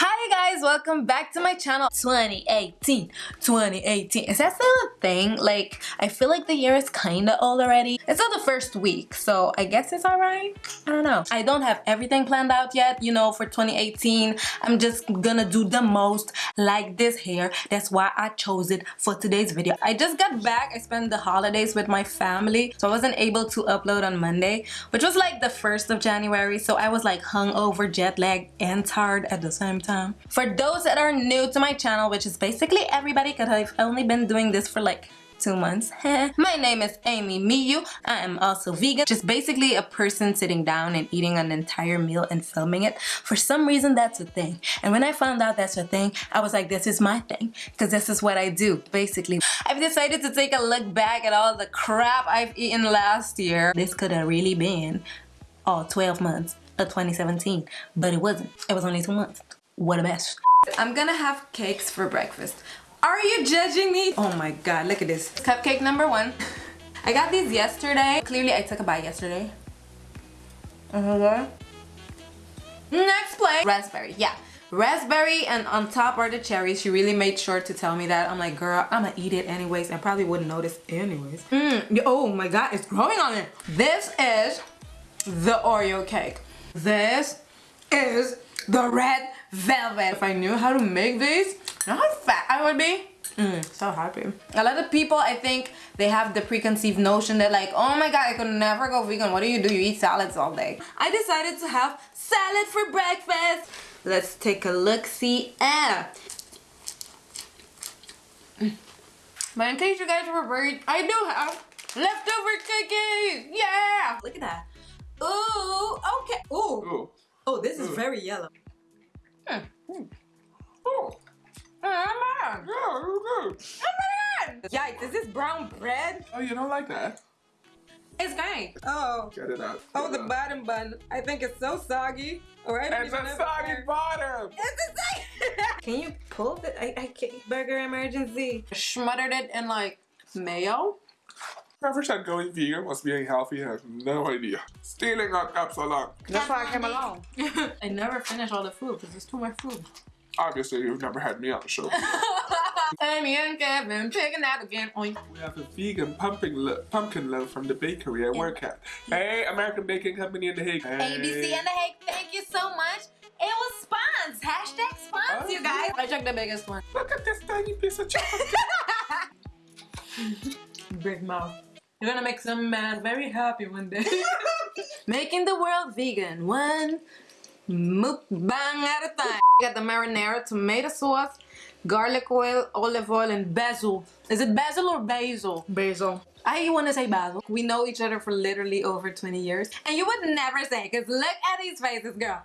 Hi guys, welcome back to my channel. 2018, 2018. Is that still a thing? Like, I feel like the year is kinda old already. It's not the first week, so I guess it's alright. I don't know. I don't have everything planned out yet, you know, for 2018. I'm just gonna do the most like this hair. That's why I chose it for today's video. I just got back. I spent the holidays with my family, so I wasn't able to upload on Monday, which was like the 1st of January, so I was like hungover, jet lagged, and tired at the same time. For those that are new to my channel, which is basically everybody because I've only been doing this for like two months. My name is Amy Miyu. I am also vegan. Just basically a person sitting down and eating an entire meal and filming it. For some reason, that's a thing. And when I found out that's a thing, I was like, this is my thing. Because this is what I do, basically. I've decided to take a look back at all the crap I've eaten last year. This could have really been all 12 months of 2017. But it wasn't. It was only two months. What a mess. I'm gonna have cakes for breakfast. Are you judging me? Oh my god, look at this. Cupcake number one. I got these yesterday. Clearly I took a bite yesterday. Uh-huh. Next plate. Raspberry, yeah. Raspberry and on top are the cherries. She really made sure to tell me that. I'm like, girl, I'm gonna eat it anyways. I probably wouldn't notice anyways. Mm, oh my god, it's growing on it. This is the Oreo cake. This is the red velvet. If I knew how to make these, you know how fat I would be? Mm, so happy. A lot of people, I think, they have the preconceived notion that like, oh my god, I could never go vegan. What do you do? You eat salads all day. I decided to have salad for breakfast. Let's take a look-see. Ah. But in case you guys were worried, I do have leftover cookies. Yeah. Look at that. Ooh, okay. Ooh. Ooh. Oh, this is very yellow. Mm. Yikes, is this brown bread? Oh, you don't like that? It's great. Oh. Get it out. Oh, Get the out. bottom bun. I think it's so soggy. All right. I don't It's a soggy if- bottom. It's a soggy. Can you pull the I, I can't. burger emergency? Smothered it in like mayo. Whoever said going vegan was being healthy has no idea. Stealing our cup so long. That's why I came along. I never finish all the food because it's too much food. Obviously, you've never had me on the show. Amy and Kevin picking out again. Oink. We have a vegan pumpkin lo- pumpkin loaf from the bakery I work at. Hey, American Baking Company in The Hague. Hey. ABC in the Hague, thank you so much. It was spons. Hashtag spons, Oh, you guys. I took the biggest one. Look at this tiny piece of chocolate. Big mouth. You're gonna make some man very happy one day. Making the world vegan, one mukbang at a time. Got the marinara, tomato sauce, garlic oil, olive oil, and basil. Is it basil or basil? Basil. I want to say basil. We know each other for literally over 20 years. And you would never say, because look at these faces, girl.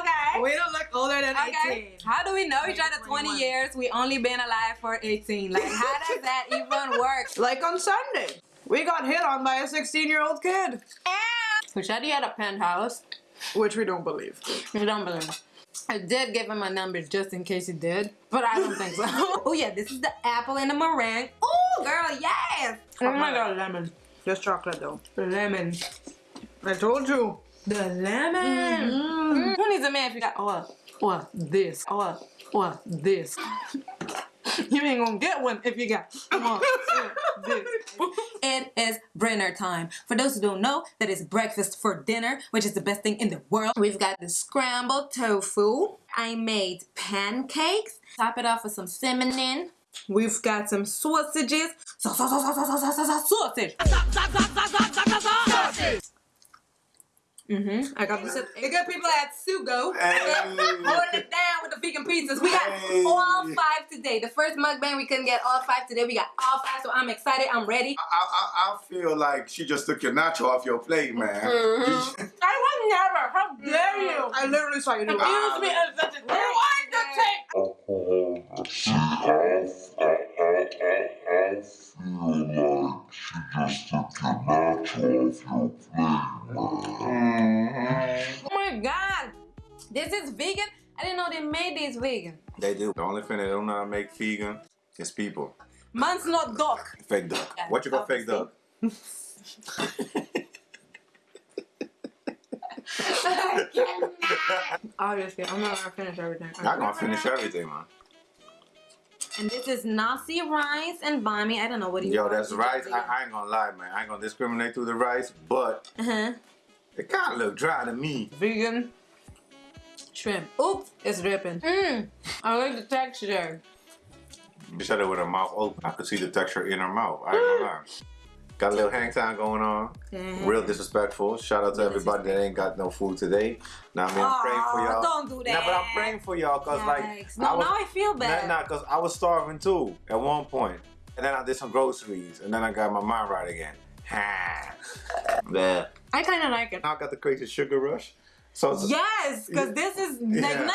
Okay. We don't look older than Okay. 18. How do we know each other 20 years? We only been alive for 18. Like, how does that even work? Like on Sunday. We got hit on by a 16 year old kid. Who said he had a penthouse? Which we don't believe. You don't believe. I did give him my numbers just in case he did, but I don't think so. oh yeah, this is the apple and the meringue. Oh girl, yes! Oh my god, lemon. Just chocolate though. Lemon. I told you. The lemon. Mm. Who needs a man if you got or or this or or this? You ain't gonna get one if you got or, this. It is dinner time. For those who don't know, that is breakfast for dinner, which is the best thing in the world. We've got the scrambled tofu. I made pancakes. Top it off with some cinnamon. We've got some sausages. Sa- sa- sa- sa- sa- sa- sa- sa- Sausage. Mm-hmm. I got this. The good people at Sugo. Holding it down with the vegan pizzas. We got Hey. all five today. The first mukbang we couldn't get all five today. We got all five, so I'm excited. I'm ready. I, I, I feel like she just took your nacho off your plate, man. Mhm. I would never. How dare you? I literally saw you do it. Excuse me as such a thing. Rewind the tape. See, I, I, I, I feel like she just took your nacho off your plate, man. Oh my god. This is vegan. I didn't know they made these vegan. They do. The only thing they don't know how to make vegan is people. Man's not duck. Fake duck. Yeah, what you got fake duck? Obviously, I'm not gonna finish everything. I'm Not gonna finish everything, man. And this is nasi rice and bami. I don't know what do you Yo, that's rice. I, I ain't gonna lie, man. I ain't gonna discriminate through the rice, but Uh-huh. it kind of look dry to me. Vegan shrimp. Oops, it's dripping. Mm. I like the texture. You said it with her mouth open. I could see the texture in her mouth. I ain't gonna lie. Got a little hang time going on. Mhm. Real disrespectful. Shout out to everybody that ain't got no food today. Now I mean, I'm praying for y'all. don't do that. Nah, but I'm that. praying for y'all cause like No, I was, now I feel bad. Nah, nah, cause I was starving too at one point. point, and then I did some groceries, and then I got my mind right again. Ha. Yeah. I kind of like it. Now I got the crazy sugar rush. So it's Yes, because this is like Yeah.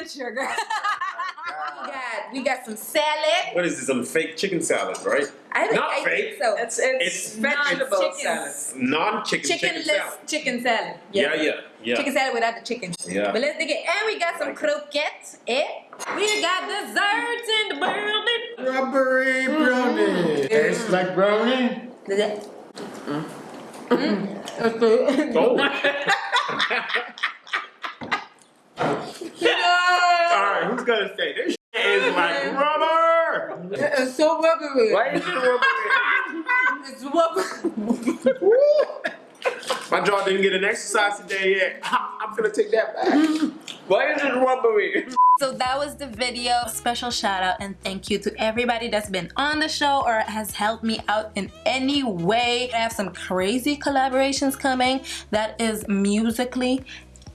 90% sugar. Oh God. got we got some salad. What is this? Some fake chicken salad, right? I Not I fake. think so. It's it's, It's vegetable non-chicken. salad. Non-chicken chicken, chickenless salad. chicken salad. Yeah, yeah, yeah. Chicken salad without the chicken. Yeah. But let's dig it. And we got some like it. croquettes. Eh? We got desserts in the building. Strawberry brownie. Mm. Tastes like brownie. Mm. Mm. Oh. All right, who's gonna say this shit is like rubber? Uh, it's so rubbery. Why is it rubber? It's rubbery. My jaw didn't get an exercise today yet. I'm gonna take that back. Why is it rubbery? So that was the video. Special shout out and thank you to everybody that's been on the show or has helped me out in any way. I have some crazy collaborations coming. That is musically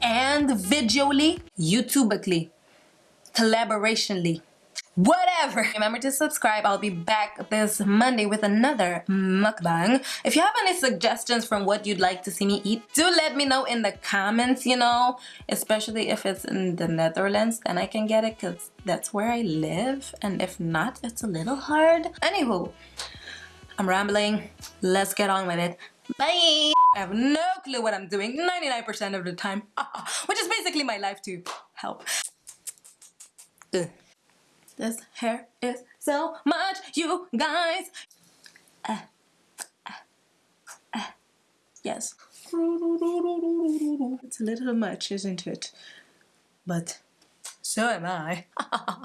and visually, YouTubically, collaborationally. Whatever. Remember to subscribe. I'll be back this Monday with another mukbang. If you have any suggestions from what you'd like to see me eat, do let me know in the comments, you know, especially if it's in the Netherlands, then I can get it because that's where I live. And if not, it's a little hard. Anywho, I'm rambling. Let's get on with it. Bye! I have no clue what I'm doing 99% of the time, which is basically my life to help. Ugh. This hair is so much, you guys. Uh, uh, uh, yes. It's a little much, isn't it? But so am I.